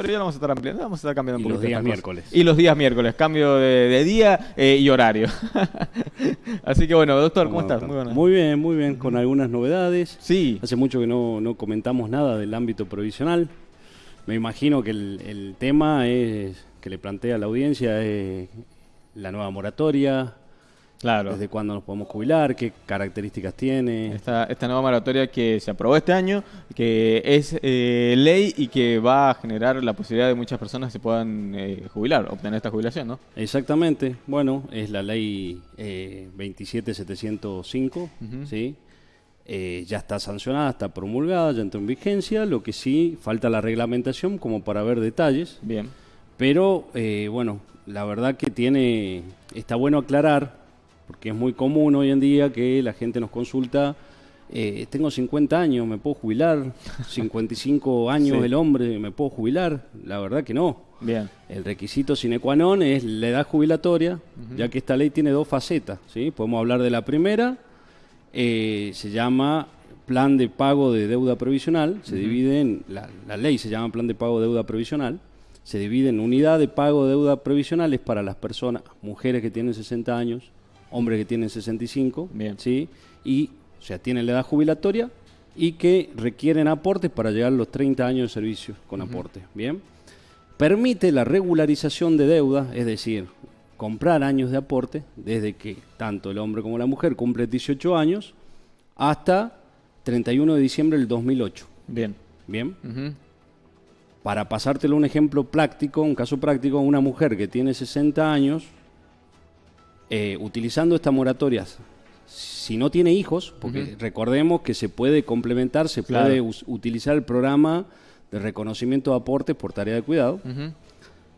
pero ya lo vamos a estar ampliando, vamos a estar cambiando un Y poco los días miércoles. Y los días miércoles, cambio de, de día eh, y horario. Así que bueno, doctor, ¿cómo estás? Muy. Muy bien, muy bien, con algunas novedades. Sí, Hace mucho que no, no comentamos nada del ámbito provisional. Me imagino que el, el tema es que le plantea a la audiencia es la nueva moratoria, claro. desde cuándo nos podemos jubilar, qué características tiene. Esta, esta nueva moratoria que se aprobó este año, que es eh, ley y que va a generar la posibilidad de muchas personas que se puedan eh, jubilar, obtener esta jubilación, ¿no? Exactamente, bueno, es la ley eh, 27705, Ujú. ¿sí? Eh, ya está sancionada, está promulgada, ya entró en vigencia, lo que sí falta la reglamentación como para ver detalles, Bien. pero bueno, la verdad que tiene, está bueno aclarar, porque es muy común hoy en día que la gente nos consulta, eh, tengo 50 años, ¿me puedo jubilar? 55 años Sí. el hombre, ¿me puedo jubilar? La verdad que no. Bien. El requisito sine qua non es la edad jubilatoria, ya que esta ley tiene dos facetas. ¿sí? Podemos hablar de la primera, eh, se llama plan de pago de deuda provisional, se divide en, la, la ley se llama plan de pago de deuda provisional, se divide en unidad de pago de deuda provisionales para las personas, mujeres que tienen 60 años, hombres que tienen 65, Bien. ¿sí? y o sea, tienen la edad jubilatoria y que requieren aportes para llegar a los 30 años de servicio con aporte. Bien permite la regularización de deuda, es decir, comprar años de aporte desde que tanto el hombre como la mujer cumplen 18 años hasta 31 de diciembre del 2008. Bien. Bien, para pasártelo un ejemplo práctico, un caso práctico, una mujer que tiene 60 años, eh, utilizando esta moratoria, si no tiene hijos, porque recordemos que se puede complementar, se Claro. puede utilizar el programa de reconocimiento de aportes por tarea de cuidado,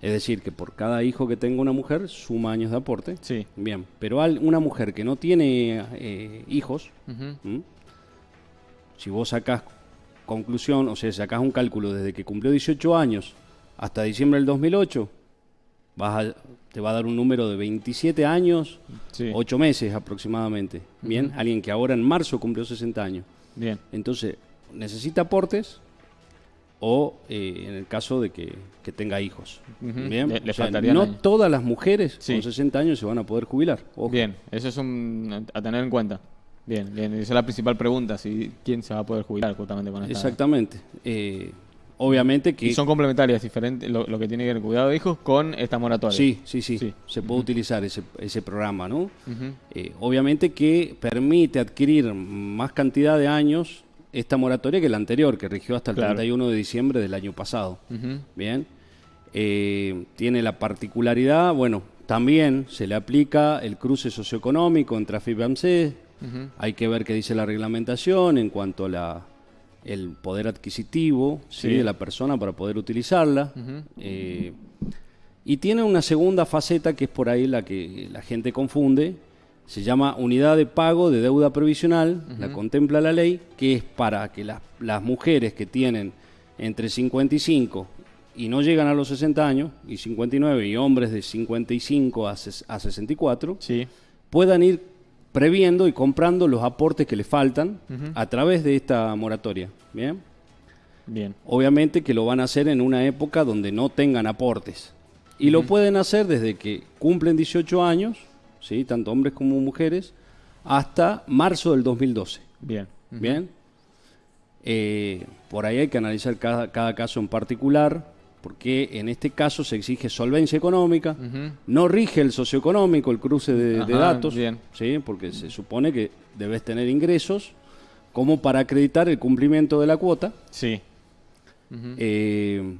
es decir, que por cada hijo que tenga una mujer suma años de aporte. Sí. Bien, pero al- una mujer que no tiene eh, hijos, si vos sacás conclusión, o sea, sacás un cálculo desde que cumplió 18 años hasta diciembre del 2008, vas a- te va a dar un número de 27 años, Sí. 8 meses aproximadamente. Bien, alguien que ahora en marzo cumplió 60 años. Bien. Entonces, necesita aportes o eh, en el caso de que, que tenga hijos. Bien, Le- le O sea, faltarían no años. todas las mujeres Sí. con 60 años se van a poder jubilar. ojo. Bien, eso es un, a tener en cuenta. Bien, bien, esa es la principal pregunta, si quién se va a poder jubilar justamente con esta. Exactamente. Eh, obviamente que... Y son complementarias, diferentes, lo, lo que tiene que ver el cuidado de hijos con esta moratoria. Sí, sí, sí, Sí. Se puede utilizar ese, ese programa, ¿no? Eh, obviamente que permite adquirir más cantidad de años esta moratoria que la anterior, que rigió hasta el Claro. 31 de diciembre del año pasado. Bien. Eh, tiene la particularidad, bueno, también se le aplica el cruce socioeconómico entre AFIP y AMSE. Ujú. Hay que ver qué dice la reglamentación en cuanto a la, el poder adquisitivo ¿sí? Sí. de la persona para poder utilizarla. Eh, y tiene una segunda faceta que es por ahí la que la gente confunde. Se llama unidad de pago de deuda provisional, la contempla la ley, que es para que las, las mujeres que tienen entre 55 y no llegan a los 60 años, y 59, y hombres de 55 a, a 64, Sí. puedan ir previendo y comprando los aportes que les faltan a través de esta moratoria. ¿Bien? Bien. Obviamente que lo van a hacer en una época donde no tengan aportes. Y lo pueden hacer desde que cumplen 18 años, ¿sí? tanto hombres como mujeres, hasta marzo del 2012. Bien. ¿Bien? Eh, por ahí hay que analizar cada, cada caso en particular, porque en este caso se exige solvencia económica, no rige el socioeconómico, el cruce de, datos, bien. ¿sí? porque se supone que debes tener ingresos como para acreditar el cumplimiento de la cuota. Sí. Eh,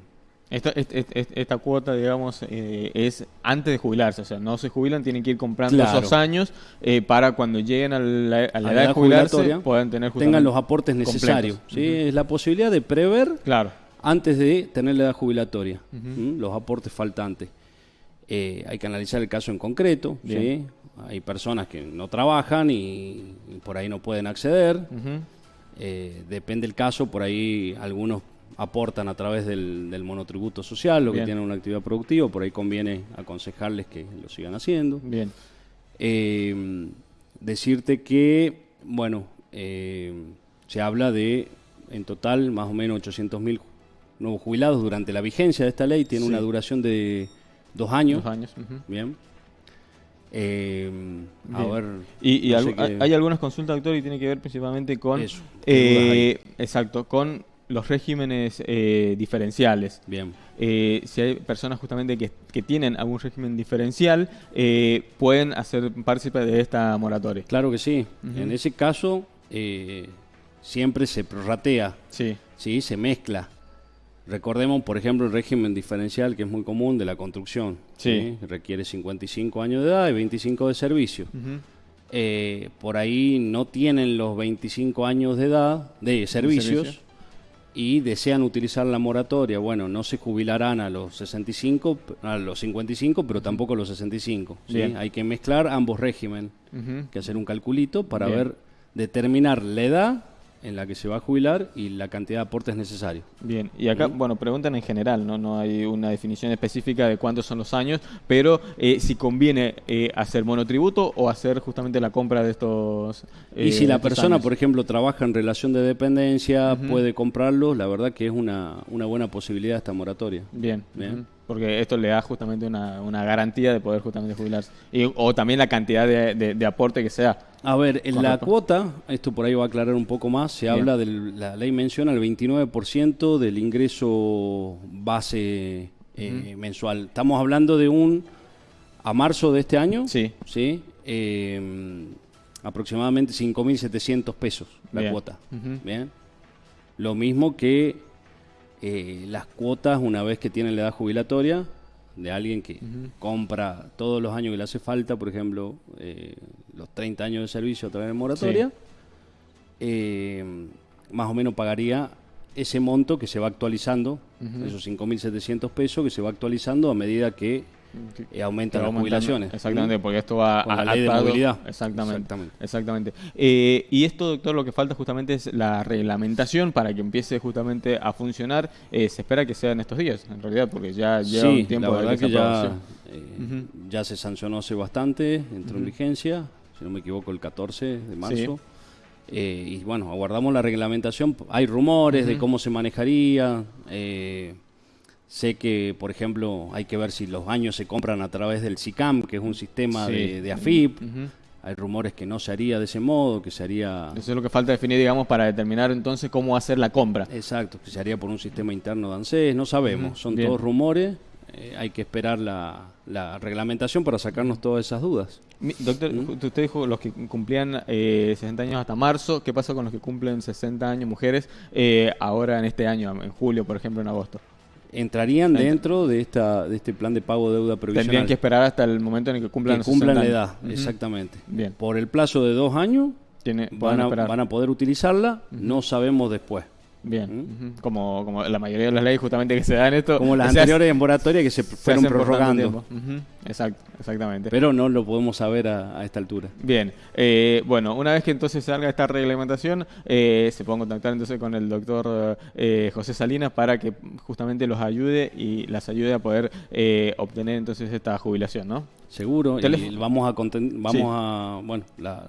Esta, est- est- est- esta cuota, digamos, eh, es antes de jubilarse. O sea, no se jubilan, tienen que ir comprando Claro. esos años eh, para cuando lleguen a la, a la a edad de jubilarse jubilatoria, puedan tener tengan los aportes necesarios. ¿sí? Es la posibilidad de prever Claro. Antes de tener la edad jubilatoria, los aportes faltantes. Eh, hay que analizar el caso en concreto. ¿sí? Hay personas que no trabajan y, y por ahí no pueden acceder. Eh, depende del caso, por ahí algunos aportan a través del, del monotributo social, lo Bien. que tienen una actividad productiva, por ahí conviene aconsejarles que lo sigan haciendo. Bien. Eh, decirte que, bueno, se habla de en total más o menos 800 mil nuevos jubilados durante la vigencia de esta ley. Tiene Sí. una duración de dos años. Dos años. Bien. Eh, a Bien. ver. Y, no hay- algunas consultas, doctor, y tiene que ver principalmente con... Eso, ¿qué dudas eh, exacto, con los regímenes eh, diferenciales. Bien. Si hay personas justamente que, que tienen algún régimen diferencial, pueden hacer partícipe de esta moratoria. Claro que sí. En ese caso, siempre se prorratea, Sí. ¿sí? se mezcla. Recordemos, por ejemplo, el régimen diferencial que es muy común de la construcción. Sí. Requiere 55 años de edad y 25 de servicio. Eh, por ahí no tienen los 25 años de edad de servicios servicio. y desean utilizar la moratoria. Bueno, no se jubilarán a los 65, a los 55, pero tampoco a los 65. ¿sí? Hay que mezclar ambos regímenes, Ujú. que hacer un calculito para Bien. ver, determinar la edad en la que se va a jubilar y la cantidad de aportes necesarios. Bien, y acá, bueno, preguntan en general, ¿no? No hay una definición específica de cuántos son los años, pero eh, si conviene eh, hacer monotributo o hacer justamente la compra de estos. eh, y si la estos persona, años. por ejemplo, trabaja en relación de dependencia, puede comprarlos, la verdad que es una, una buena posibilidad esta moratoria. Bien, Bien. porque esto le da justamente una, una garantía de poder justamente jubilarse. Y, o también la cantidad de, de- de aporte que sea. A ver, en la cuota, esto por ahí va a aclarar un poco más, se Bien. habla de la ley menciona el 29% del ingreso base eh, mensual. Estamos hablando de un, a marzo de este año, Sí. ¿sí? Eh, aproximadamente 5.700 pesos la Bien. cuota. Bien. Lo mismo que eh, las cuotas una vez que tienen la edad jubilatoria de alguien que compra todos los años que le hace falta, por ejemplo, eh, los 30 años de servicio a través de moratoria, eh, más o menos pagaría ese monto que se va actualizando, esos 5.700 pesos que se va actualizando a medida que eh, aumentan las jubilaciones. Exactamente, porque esto va Con la a- ley de atado- movilidad. Exactamente. Exactamente. Exactamente. Eh, y esto, doctor, lo que falta justamente es la reglamentación para que empiece justamente a funcionar. Eh, se espera que sea en estos días, en realidad, porque ya lleva sí, un tiempo la de que ya, eh, ya se sancionó hace bastante, entró en vigencia, si no me equivoco, el 14 de marzo. Eh, y bueno, aguardamos la reglamentación. Hay rumores de cómo se manejaría. eh, sé que, por ejemplo, hay que ver si los años se compran a través del SICAM, que es un sistema Sí. de, de AFIP. Hay rumores que no se haría de ese modo, que se haría... Eso es lo que falta definir, digamos, para determinar entonces cómo hacer la compra. Exacto, que se haría por un sistema interno de ANSES, no sabemos, son bien. todos rumores, eh, hay que esperar la, la reglamentación para sacarnos todas esas dudas. Mi- Doctor, usted dijo los que cumplían eh, 60 años hasta marzo. ¿Qué pasa con los que cumplen 60 años mujeres eh, ahora en este año, en julio, por ejemplo, en agosto? Entrarían dentro de esta de este plan de pago de deuda previsional. Tendrían que esperar hasta el momento en el que cumplan que cumplan 60 la edad, exactamente. Bien. Por el plazo de dos años Tiene, van a, van a poder utilizarla, no sabemos después. Bien. ujú. Como, como la mayoría de las leyes justamente que se dan esto. Como las anteriores en moratoria que se se fueron prorrogando. Exacto, exactamente. Pero no lo podemos saber a, a esta altura. Bien, eh, bueno, una vez que entonces salga esta reglamentación, eh, se pueden contactar entonces con el doctor eh, José Salinas para que justamente los ayude y las ayude a poder eh, obtener entonces esta jubilación, ¿no? Seguro, y vamos a vamos Sí. a bueno, la-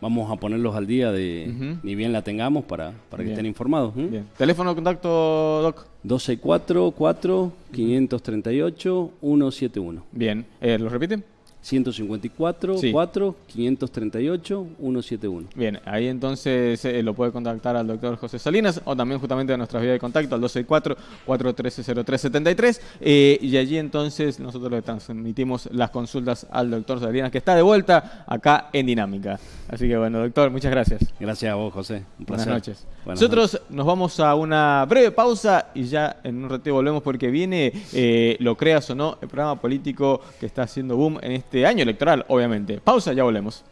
vamos a ponerlos al día de ni bien la tengamos para, para que Bien. estén informados. ¿m? Bien. Teléfono de contacto, Doc. 264 4 538 171. Bien, eh, ¿lo repiten? 154 Sí. 4 538 171. Bien, ahí entonces eh, lo puede contactar al doctor José Salinas o también justamente a nuestra vía de contacto al 264-413-0373 eh, y allí entonces nosotros le transmitimos las consultas al doctor Salinas que está de vuelta acá en Dinámica. Así que bueno, doctor, muchas gracias. Gracias a vos, José. Un Buenas placer. noches. Buenas Nosotros nos vamos a una breve pausa y ya en un ratito volvemos porque viene, eh, lo creas o no, el programa político que está haciendo boom en este año electoral, obviamente. Pausa, ya volvemos.